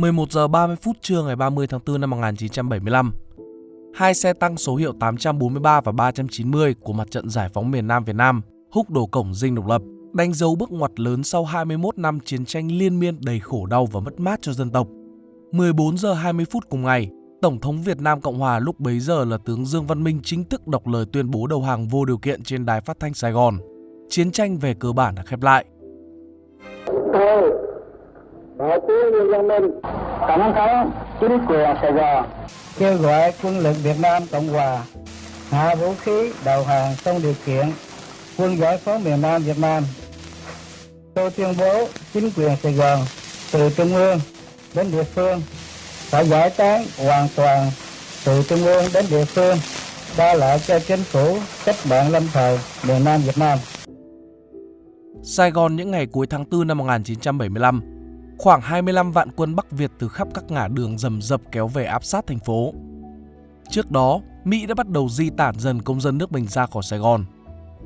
11 giờ 30 phút trưa ngày 30 tháng 4 năm 1975. Hai xe tăng số hiệu 843 và 390 của mặt trận giải phóng miền Nam Việt Nam húc đổ cổng dinh độc lập, đánh dấu bước ngoặt lớn sau 21 năm chiến tranh liên miên đầy khổ đau và mất mát cho dân tộc. 14 giờ 20 phút cùng ngày, Tổng thống Việt Nam Cộng Hòa lúc bấy giờ là tướng Dương Văn Minh chính thức đọc lời tuyên bố đầu hàng vô điều kiện trên đài phát thanh Sài Gòn. Chiến tranh về cơ bản đã khép lại. Tôi, Đại tướng Dương Văn Minh, Tổng thống chính quyền Sài Gòn, kêu gọi quân lực Việt Nam Cộng Hòa hạ vũ khí đầu hàng không điều kiện quân giải phóng miền Nam Việt Nam. Tôi tuyên bố chính quyền Sài Gòn từ trung ương đến địa phương phải giải tán hoàn toàn từ trung ương đến địa phương đa lại cho chính phủ cách mạng lâm thời miền Nam Việt Nam. Sài Gòn những ngày cuối tháng 4 năm 1975, khoảng 25 vạn quân Bắc Việt từ khắp các ngã đường rầm rập kéo về áp sát thành phố. Trước đó, Mỹ đã bắt đầu di tản dần công dân nước mình ra khỏi Sài Gòn.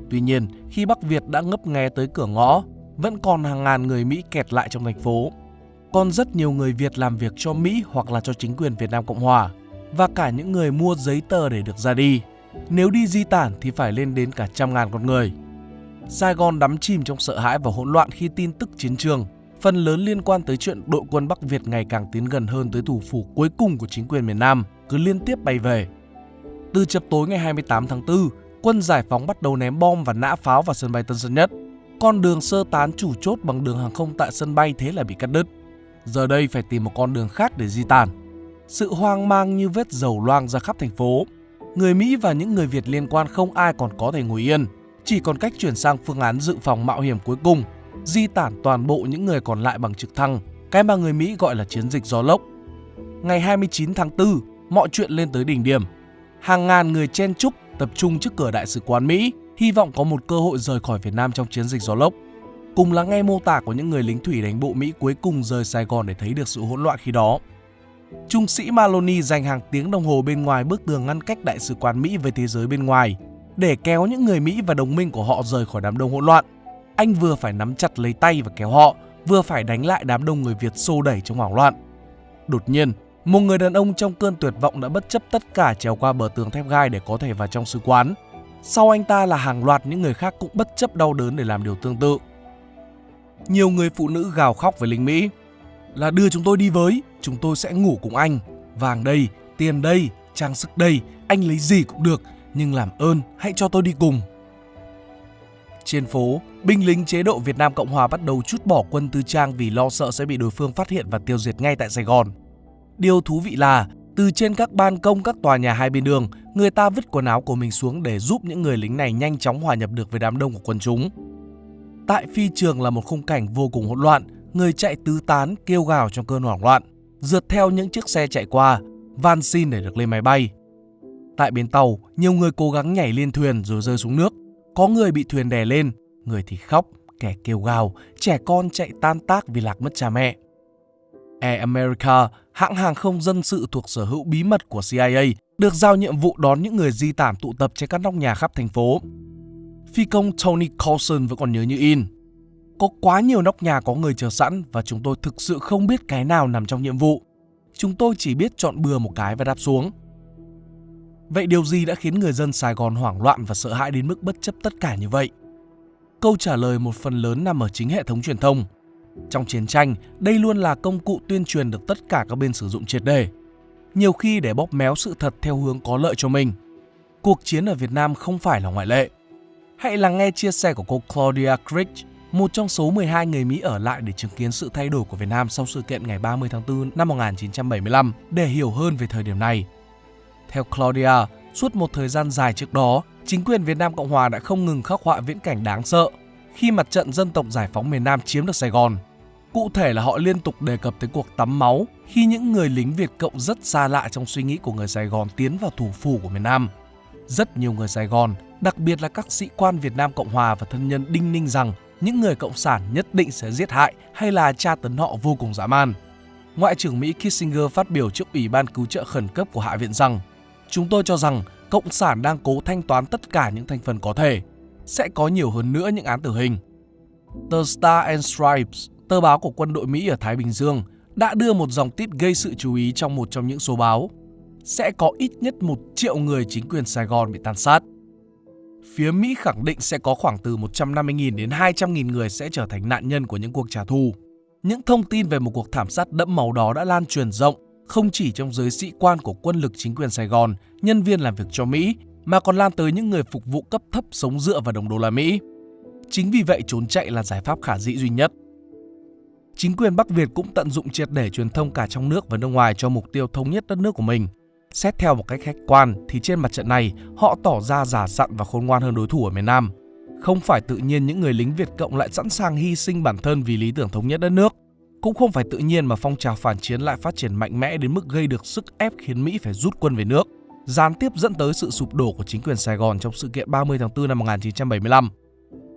Tuy nhiên, khi Bắc Việt đã ngấp nghé tới cửa ngõ, vẫn còn hàng ngàn người Mỹ kẹt lại trong thành phố còn rất nhiều người Việt làm việc cho Mỹ hoặc là cho chính quyền Việt Nam Cộng Hòa và cả những người mua giấy tờ để được ra đi. Nếu đi di tản thì phải lên đến cả trăm ngàn con người. Sài Gòn đắm chìm trong sợ hãi và hỗn loạn khi tin tức chiến trường, phần lớn liên quan tới chuyện đội quân Bắc Việt ngày càng tiến gần hơn tới thủ phủ cuối cùng của chính quyền miền Nam, cứ liên tiếp bay về. Từ chập tối ngày 28 tháng 4, quân giải phóng bắt đầu ném bom và nã pháo vào sân bay Tân Sơn Nhất. Con đường sơ tán chủ chốt bằng đường hàng không tại sân bay thế là bị cắt đứt giờ đây phải tìm một con đường khác để di tản. Sự hoang mang như vết dầu loang ra khắp thành phố. Người Mỹ và những người Việt liên quan không ai còn có thể ngồi yên, chỉ còn cách chuyển sang phương án dự phòng mạo hiểm cuối cùng, di tản toàn bộ những người còn lại bằng trực thăng, cái mà người Mỹ gọi là chiến dịch gió lốc. Ngày 29 tháng 4, mọi chuyện lên tới đỉnh điểm. Hàng ngàn người chen chúc tập trung trước cửa đại sứ quán Mỹ, hy vọng có một cơ hội rời khỏi Việt Nam trong chiến dịch gió lốc. Cùng lắng nghe mô tả của những người lính thủy đánh bộ Mỹ cuối cùng rời Sài Gòn để thấy được sự hỗn loạn khi đó. Trung sĩ Maloney dành hàng tiếng đồng hồ bên ngoài bức tường ngăn cách đại sứ quán Mỹ với thế giới bên ngoài để kéo những người Mỹ và đồng minh của họ rời khỏi đám đông hỗn loạn. Anh vừa phải nắm chặt lấy tay và kéo họ, vừa phải đánh lại đám đông người Việt xô đẩy trong hoảng loạn. Đột nhiên, một người đàn ông trong cơn tuyệt vọng đã bất chấp tất cả trèo qua bờ tường thép gai để có thể vào trong sứ quán. Sau anh ta là hàng loạt những người khác cũng bất chấp đau đớn để làm điều tương tự nhiều người phụ nữ gào khóc với lính Mỹ là đưa chúng tôi đi với, chúng tôi sẽ ngủ cùng anh. Vàng đây, tiền đây, trang sức đây, anh lấy gì cũng được, nhưng làm ơn hãy cho tôi đi cùng. Trên phố, binh lính chế độ Việt Nam Cộng Hòa bắt đầu chút bỏ quân tư trang vì lo sợ sẽ bị đối phương phát hiện và tiêu diệt ngay tại Sài Gòn. Điều thú vị là, từ trên các ban công các tòa nhà hai bên đường, người ta vứt quần áo của mình xuống để giúp những người lính này nhanh chóng hòa nhập được với đám đông của quân chúng. Tại phi trường là một khung cảnh vô cùng hỗn loạn, người chạy tứ tán kêu gào trong cơn hoảng loạn, rượt theo những chiếc xe chạy qua, van xin để được lên máy bay. Tại bến tàu, nhiều người cố gắng nhảy lên thuyền rồi rơi xuống nước. Có người bị thuyền đè lên, người thì khóc, kẻ kêu gào, trẻ con chạy tan tác vì lạc mất cha mẹ. Air America, hãng hàng không dân sự thuộc sở hữu bí mật của CIA, được giao nhiệm vụ đón những người di tản tụ tập trên các nóc nhà khắp thành phố phi công Tony Coulson vẫn còn nhớ như in. Có quá nhiều nóc nhà có người chờ sẵn và chúng tôi thực sự không biết cái nào nằm trong nhiệm vụ. Chúng tôi chỉ biết chọn bừa một cái và đáp xuống. Vậy điều gì đã khiến người dân Sài Gòn hoảng loạn và sợ hãi đến mức bất chấp tất cả như vậy? Câu trả lời một phần lớn nằm ở chính hệ thống truyền thông. Trong chiến tranh, đây luôn là công cụ tuyên truyền được tất cả các bên sử dụng triệt đề. Nhiều khi để bóp méo sự thật theo hướng có lợi cho mình. Cuộc chiến ở Việt Nam không phải là ngoại lệ. Hãy lắng nghe chia sẻ của cô Claudia Crick, một trong số 12 người Mỹ ở lại để chứng kiến sự thay đổi của Việt Nam sau sự kiện ngày 30 tháng 4 năm 1975 để hiểu hơn về thời điểm này. Theo Claudia, suốt một thời gian dài trước đó, chính quyền Việt Nam Cộng Hòa đã không ngừng khắc họa viễn cảnh đáng sợ khi mặt trận dân tộc giải phóng miền Nam chiếm được Sài Gòn. Cụ thể là họ liên tục đề cập tới cuộc tắm máu khi những người lính Việt Cộng rất xa lạ trong suy nghĩ của người Sài Gòn tiến vào thủ phủ của miền Nam. Rất nhiều người Sài Gòn đặc biệt là các sĩ quan Việt Nam Cộng Hòa và thân nhân đinh ninh rằng những người cộng sản nhất định sẽ giết hại hay là tra tấn họ vô cùng dã man. Ngoại trưởng Mỹ Kissinger phát biểu trước Ủy ban cứu trợ khẩn cấp của Hạ viện rằng Chúng tôi cho rằng Cộng sản đang cố thanh toán tất cả những thành phần có thể. Sẽ có nhiều hơn nữa những án tử hình. Tờ Star and Stripes, tờ báo của quân đội Mỹ ở Thái Bình Dương, đã đưa một dòng tít gây sự chú ý trong một trong những số báo. Sẽ có ít nhất một triệu người chính quyền Sài Gòn bị tàn sát. Phía Mỹ khẳng định sẽ có khoảng từ 150.000 đến 200.000 người sẽ trở thành nạn nhân của những cuộc trả thù. Những thông tin về một cuộc thảm sát đẫm máu đó đã lan truyền rộng, không chỉ trong giới sĩ quan của quân lực chính quyền Sài Gòn, nhân viên làm việc cho Mỹ, mà còn lan tới những người phục vụ cấp thấp sống dựa vào đồng đô la Mỹ. Chính vì vậy trốn chạy là giải pháp khả dĩ duy nhất. Chính quyền Bắc Việt cũng tận dụng triệt để truyền thông cả trong nước và nước ngoài cho mục tiêu thống nhất đất nước của mình. Xét theo một cách khách quan thì trên mặt trận này họ tỏ ra giả dặn và khôn ngoan hơn đối thủ ở miền Nam. Không phải tự nhiên những người lính Việt Cộng lại sẵn sàng hy sinh bản thân vì lý tưởng thống nhất đất nước. Cũng không phải tự nhiên mà phong trào phản chiến lại phát triển mạnh mẽ đến mức gây được sức ép khiến Mỹ phải rút quân về nước, gián tiếp dẫn tới sự sụp đổ của chính quyền Sài Gòn trong sự kiện 30 tháng 4 năm 1975.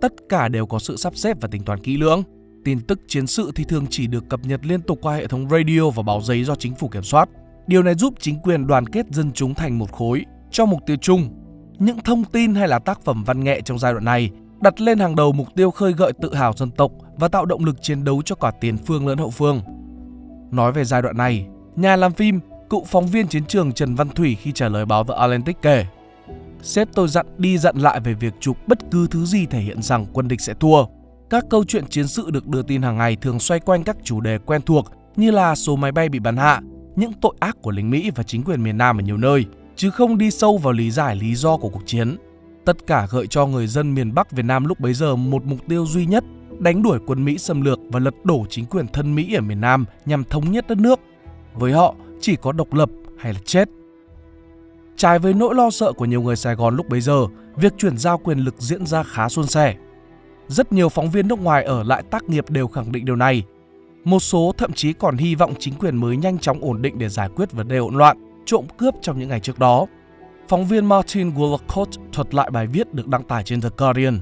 Tất cả đều có sự sắp xếp và tính toán kỹ lưỡng. Tin tức chiến sự thì thường chỉ được cập nhật liên tục qua hệ thống radio và báo giấy do chính phủ kiểm soát. Điều này giúp chính quyền đoàn kết dân chúng thành một khối cho mục tiêu chung. Những thông tin hay là tác phẩm văn nghệ trong giai đoạn này đặt lên hàng đầu mục tiêu khơi gợi tự hào dân tộc và tạo động lực chiến đấu cho cả tiền phương lẫn hậu phương. Nói về giai đoạn này, nhà làm phim, cựu phóng viên chiến trường Trần Văn Thủy khi trả lời báo The Atlantic kể Sếp tôi dặn đi dặn lại về việc chụp bất cứ thứ gì thể hiện rằng quân địch sẽ thua. Các câu chuyện chiến sự được đưa tin hàng ngày thường xoay quanh các chủ đề quen thuộc như là số máy bay bị bắn hạ, những tội ác của lính Mỹ và chính quyền miền Nam ở nhiều nơi, chứ không đi sâu vào lý giải lý do của cuộc chiến. Tất cả gợi cho người dân miền Bắc Việt Nam lúc bấy giờ một mục tiêu duy nhất, đánh đuổi quân Mỹ xâm lược và lật đổ chính quyền thân Mỹ ở miền Nam nhằm thống nhất đất nước. Với họ, chỉ có độc lập hay là chết. Trái với nỗi lo sợ của nhiều người Sài Gòn lúc bấy giờ, việc chuyển giao quyền lực diễn ra khá suôn sẻ. Rất nhiều phóng viên nước ngoài ở lại tác nghiệp đều khẳng định điều này. Một số thậm chí còn hy vọng chính quyền mới nhanh chóng ổn định để giải quyết vấn đề hỗn loạn, trộm cướp trong những ngày trước đó. Phóng viên Martin Woolcott thuật lại bài viết được đăng tải trên The Guardian.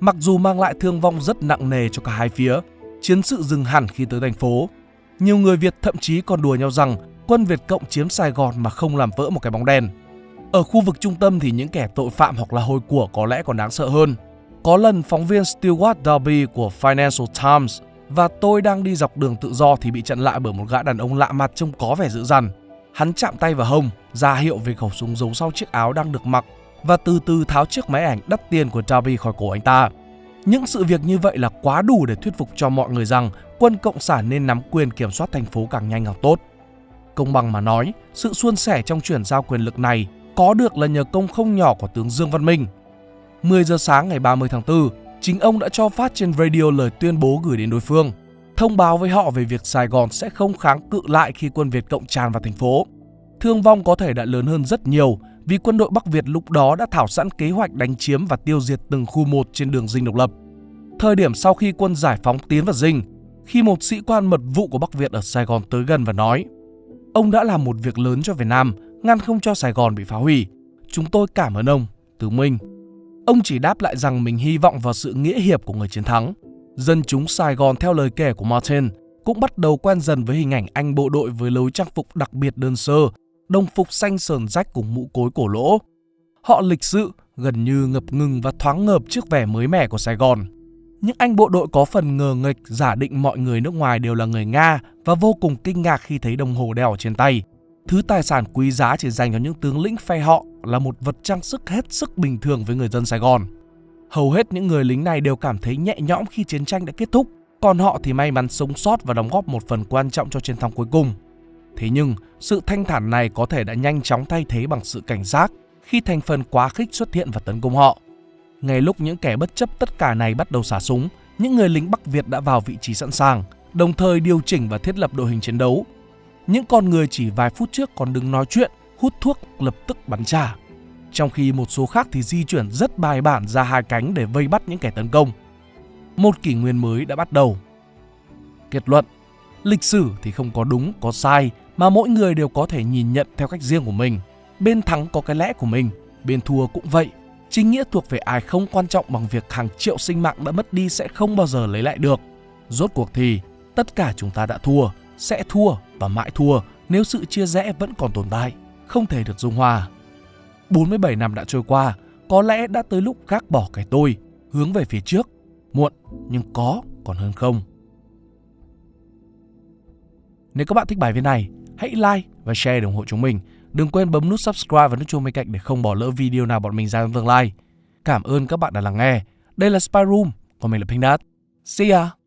Mặc dù mang lại thương vong rất nặng nề cho cả hai phía, chiến sự dừng hẳn khi tới thành phố. Nhiều người Việt thậm chí còn đùa nhau rằng quân Việt Cộng chiếm Sài Gòn mà không làm vỡ một cái bóng đèn. Ở khu vực trung tâm thì những kẻ tội phạm hoặc là hồi của có lẽ còn đáng sợ hơn. Có lần phóng viên Stewart Darby của Financial Times và tôi đang đi dọc đường tự do thì bị chặn lại bởi một gã đàn ông lạ mặt trông có vẻ dữ dằn. Hắn chạm tay vào hông, ra hiệu về khẩu súng giấu sau chiếc áo đang được mặc và từ từ tháo chiếc máy ảnh đắt tiền của Darby khỏi cổ anh ta. Những sự việc như vậy là quá đủ để thuyết phục cho mọi người rằng quân Cộng sản nên nắm quyền kiểm soát thành phố càng nhanh càng tốt. Công bằng mà nói, sự suôn sẻ trong chuyển giao quyền lực này có được là nhờ công không nhỏ của tướng Dương Văn Minh. 10 giờ sáng ngày 30 tháng 4, chính ông đã cho phát trên radio lời tuyên bố gửi đến đối phương, thông báo với họ về việc Sài Gòn sẽ không kháng cự lại khi quân Việt Cộng tràn vào thành phố. Thương vong có thể đã lớn hơn rất nhiều vì quân đội Bắc Việt lúc đó đã thảo sẵn kế hoạch đánh chiếm và tiêu diệt từng khu một trên đường dinh độc lập. Thời điểm sau khi quân giải phóng tiến vào dinh, khi một sĩ quan mật vụ của Bắc Việt ở Sài Gòn tới gần và nói Ông đã làm một việc lớn cho Việt Nam, ngăn không cho Sài Gòn bị phá hủy. Chúng tôi cảm ơn ông, Tứ Minh. Ông chỉ đáp lại rằng mình hy vọng vào sự nghĩa hiệp của người chiến thắng. Dân chúng Sài Gòn theo lời kể của Martin cũng bắt đầu quen dần với hình ảnh anh bộ đội với lối trang phục đặc biệt đơn sơ, đồng phục xanh sờn rách cùng mũ cối cổ lỗ. Họ lịch sự, gần như ngập ngừng và thoáng ngợp trước vẻ mới mẻ của Sài Gòn. Những anh bộ đội có phần ngờ nghịch giả định mọi người nước ngoài đều là người Nga và vô cùng kinh ngạc khi thấy đồng hồ đeo ở trên tay. Thứ tài sản quý giá chỉ dành cho những tướng lĩnh phe họ là một vật trang sức hết sức bình thường với người dân Sài Gòn. Hầu hết những người lính này đều cảm thấy nhẹ nhõm khi chiến tranh đã kết thúc, còn họ thì may mắn sống sót và đóng góp một phần quan trọng cho chiến thắng cuối cùng. Thế nhưng, sự thanh thản này có thể đã nhanh chóng thay thế bằng sự cảnh giác khi thành phần quá khích xuất hiện và tấn công họ. Ngay lúc những kẻ bất chấp tất cả này bắt đầu xả súng, những người lính Bắc Việt đã vào vị trí sẵn sàng, đồng thời điều chỉnh và thiết lập đội hình chiến đấu. Những con người chỉ vài phút trước còn đứng nói chuyện, hút thuốc lập tức bắn trả. Trong khi một số khác thì di chuyển rất bài bản ra hai cánh để vây bắt những kẻ tấn công. Một kỷ nguyên mới đã bắt đầu. Kết luận, lịch sử thì không có đúng, có sai mà mỗi người đều có thể nhìn nhận theo cách riêng của mình. Bên thắng có cái lẽ của mình, bên thua cũng vậy Chính nghĩa thuộc về ai không quan trọng bằng việc hàng triệu sinh mạng đã mất đi sẽ không bao giờ lấy lại được. Rốt cuộc thì, tất cả chúng ta đã thua, sẽ thua và mãi thua nếu sự chia rẽ vẫn còn tồn tại, không thể được dung hòa. 47 năm đã trôi qua, có lẽ đã tới lúc gác bỏ cái tôi, hướng về phía trước. Muộn, nhưng có còn hơn không. Nếu các bạn thích bài viết này, hãy like và share để ủng hộ chúng mình. Đừng quên bấm nút subscribe và nút chuông bên cạnh để không bỏ lỡ video nào bọn mình ra trong tương lai. Cảm ơn các bạn đã lắng nghe. Đây là Spy Room, còn mình là Pink Dot. See ya!